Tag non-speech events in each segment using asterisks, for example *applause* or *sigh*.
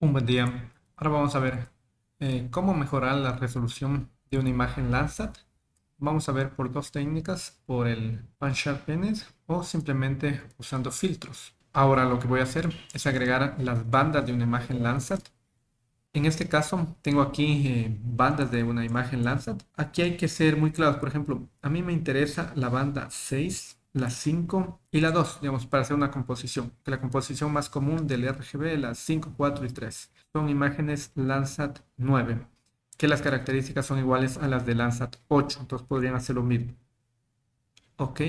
Un buen día. Ahora vamos a ver eh, cómo mejorar la resolución de una imagen Landsat. Vamos a ver por dos técnicas, por el Pan Sharpener o simplemente usando filtros. Ahora lo que voy a hacer es agregar las bandas de una imagen Landsat. En este caso tengo aquí eh, bandas de una imagen Landsat. Aquí hay que ser muy claros. Por ejemplo, a mí me interesa la banda 6 la 5 y la 2, digamos, para hacer una composición. Que la composición más común del RGB, las 5, 4 y 3. Son imágenes Landsat 9, que las características son iguales a las de Landsat 8, entonces podrían hacer lo mismo. Ok.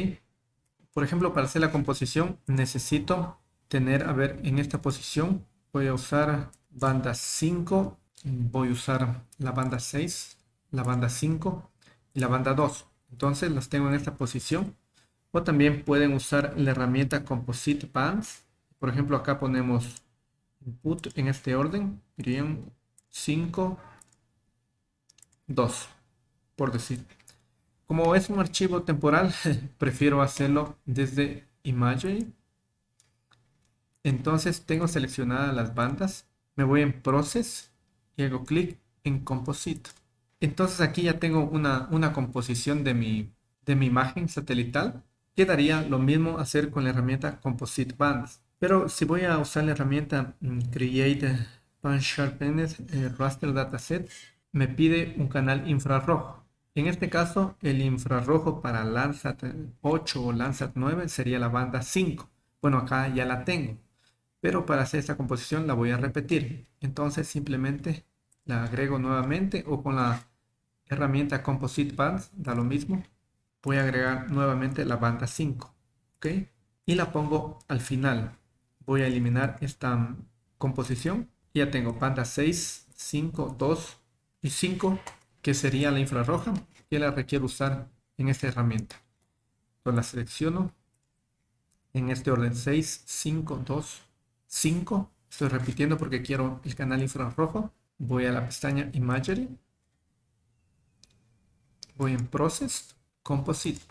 Por ejemplo, para hacer la composición necesito tener, a ver, en esta posición voy a usar banda 5, voy a usar la banda 6, la banda 5 y la banda 2. Entonces las tengo en esta posición o también pueden usar la herramienta Composite Bands. Por ejemplo, acá ponemos input en este orden. 5, 2, por decir. Como es un archivo temporal, *laughs* prefiero hacerlo desde Imagery. Entonces tengo seleccionadas las bandas. Me voy en Process y hago clic en Composite. Entonces aquí ya tengo una, una composición de mi, de mi imagen satelital quedaría lo mismo hacer con la herramienta Composite Bands. Pero si voy a usar la herramienta mm, Create Pan Sharpened eh, Raster Dataset, me pide un canal infrarrojo. En este caso, el infrarrojo para Landsat 8 o Landsat 9 sería la banda 5. Bueno, acá ya la tengo. Pero para hacer esta composición la voy a repetir. Entonces simplemente la agrego nuevamente o con la herramienta Composite Bands, da lo mismo voy a agregar nuevamente la banda 5 ok y la pongo al final. Voy a eliminar esta composición. Ya tengo banda 6 5 2 y 5 que sería la infrarroja que la requiero usar en esta herramienta. Entonces la selecciono. En este orden 6 5 2 5 estoy repitiendo porque quiero el canal infrarrojo. Voy a la pestaña imagery. Voy en process Composite.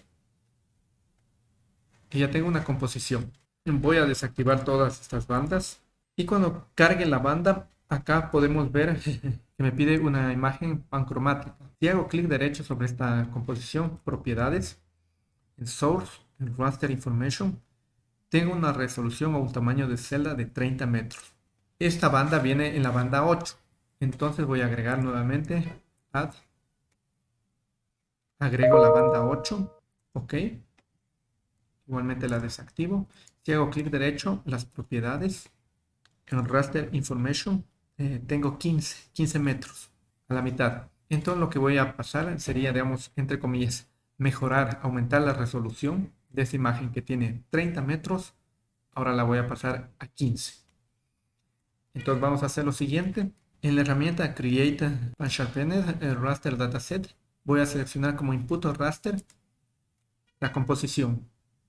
Y ya tengo una composición. Voy a desactivar todas estas bandas. Y cuando cargue la banda, acá podemos ver *laughs* que me pide una imagen pancromática. Si hago clic derecho sobre esta composición, propiedades, en Source, en Raster Information, tengo una resolución o un tamaño de celda de 30 metros. Esta banda viene en la banda 8. Entonces voy a agregar nuevamente Add agrego la banda 8, ok. Igualmente la desactivo. Si hago clic derecho, las propiedades, en Raster Information, eh, tengo 15, 15 metros a la mitad. Entonces lo que voy a pasar sería, digamos, entre comillas, mejorar, aumentar la resolución de esa imagen que tiene 30 metros. Ahora la voy a pasar a 15. Entonces vamos a hacer lo siguiente. En la herramienta Create and Sharpener el Raster Dataset, voy a seleccionar como input o raster la composición.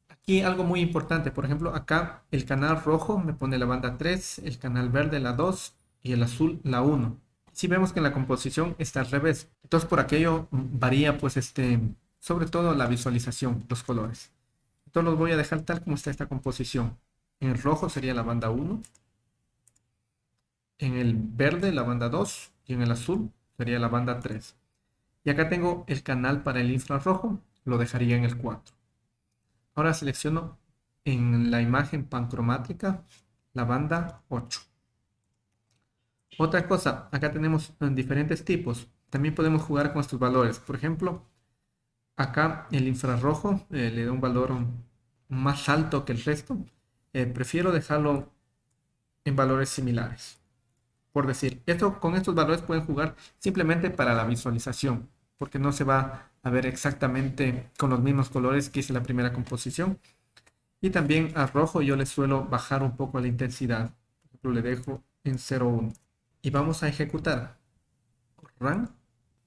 Aquí algo muy importante, por ejemplo, acá el canal rojo me pone la banda 3, el canal verde la 2 y el azul la 1. Si vemos que la composición está al revés, entonces por aquello varía pues este, sobre todo la visualización, los colores. Entonces los voy a dejar tal como está esta composición. En el rojo sería la banda 1, en el verde la banda 2 y en el azul sería la banda 3. Y acá tengo el canal para el infrarrojo, lo dejaría en el 4. Ahora selecciono en la imagen pancromática la banda 8. Otra cosa, acá tenemos diferentes tipos. También podemos jugar con estos valores. Por ejemplo, acá el infrarrojo eh, le da un valor más alto que el resto. Eh, prefiero dejarlo en valores similares por decir. Esto, con estos valores pueden jugar simplemente para la visualización, porque no se va a ver exactamente con los mismos colores que hice la primera composición. Y también a rojo yo le suelo bajar un poco la intensidad. Por ejemplo, le dejo en 0.1. Y vamos a ejecutar. Run.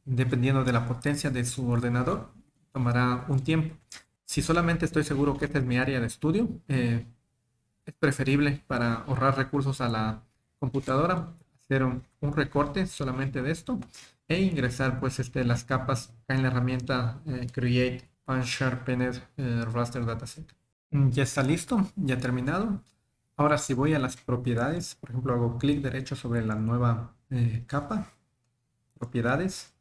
Dependiendo de la potencia de su ordenador, tomará un tiempo. Si solamente estoy seguro que esta es mi área de estudio, eh, es preferible para ahorrar recursos a la computadora un, recorte solamente de esto e ingresar pues este, las capas en la herramienta eh, Create Unsharpened eh, Raster Dataset. Mm, ya está listo, ya terminado. Ahora si voy a las propiedades, por ejemplo hago clic derecho sobre la nueva eh, capa, propiedades,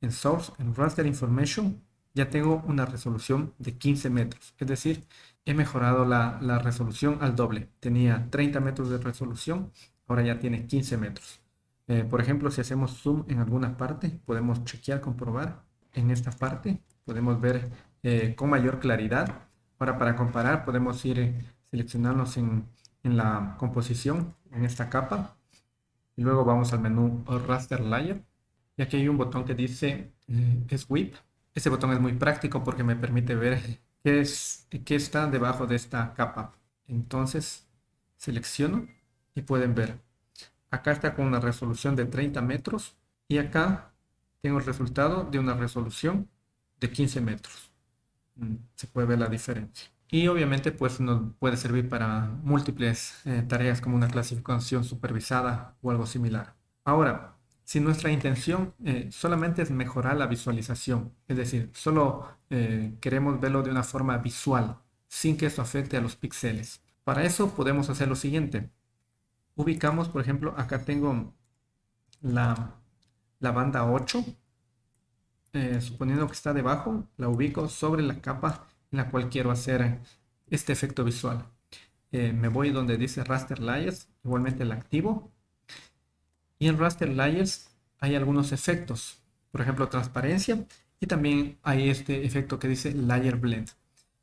en Source, en Raster Information, ya tengo una resolución de 15 metros. Es decir, he mejorado la, resolución al doble. Tenía 30 metros de resolución, ahora ya tiene 15 metros. Eh, por ejemplo, si hacemos zoom en alguna parte, podemos chequear, comprobar. En esta parte podemos ver eh, con mayor claridad. Ahora para comparar podemos ir eh, seleccionarnos en, en la composición, en esta capa. Y luego vamos al menú Raster Layer. Y aquí hay un botón que dice Sweep este botón es muy práctico porque me permite ver qué, es, qué está debajo de esta capa. Entonces selecciono y pueden ver. Acá está con una resolución de 30 metros y acá tengo el resultado de una resolución de 15 metros. Mm, se puede ver la diferencia. Y obviamente pues nos puede servir para múltiples eh, tareas como una clasificación supervisada o algo similar. Ahora, si nuestra intención eh, solamente es mejorar la visualización, es decir, solo eh, queremos verlo de una forma visual, sin que eso afecte a los píxeles. Para eso podemos hacer lo siguiente. Ubicamos, por ejemplo, acá tengo la, banda 8, eh, suponiendo que está debajo, la ubico sobre la capa en la cual quiero hacer este efecto visual. me voy donde dice Raster Layers, igualmente la activo y en Raster Layers hay algunos efectos, por ejemplo transparencia y también hay este efecto que dice Layer Blend.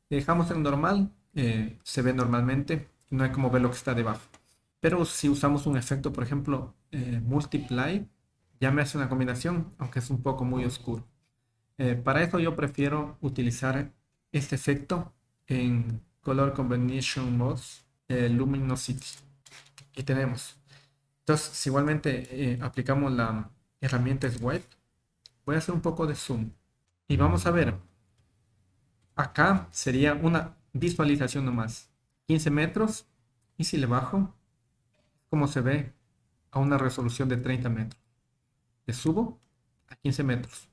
dejamos en normal, eh, se ve normalmente, no hay como ver lo que está debajo. Pero si usamos un efecto, por ejemplo, eh, Multiply, ya me hace una combinación, aunque es un poco muy oscuro. Eh, para eso yo prefiero utilizar este efecto en Color Combination Modes, Luminosity. Y tenemos entonces, si igualmente eh, aplicamos la herramienta Swipe, voy a hacer un poco de zoom. Y vamos a ver, acá sería una visualización nomás. 15 metros, y si le bajo, como se ve a una resolución de 30 metros. Le subo a 15 metros.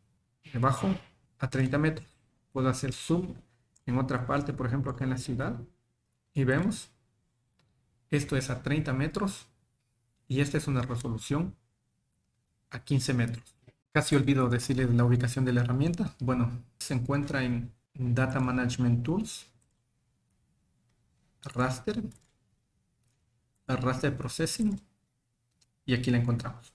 Le bajo a 30 metros. Puedo hacer zoom en otra parte, por ejemplo acá en la ciudad. Y vemos, esto es a 30 metros y esta es una resolución a 15 metros. Casi olvido decirles la ubicación de la herramienta. Bueno, se encuentra en Data Management Tools, Raster, Raster Processing y aquí la encontramos.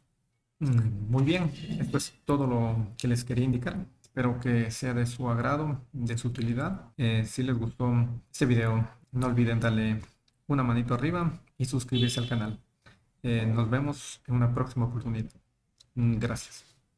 Mm, muy bien, esto es todo lo que les quería indicar. Espero que sea de su agrado, de su utilidad. Eh, si les gustó este video, no olviden darle una manito arriba y suscribirse al canal. Eh, nos vemos en una próxima oportunidad. Mm, gracias.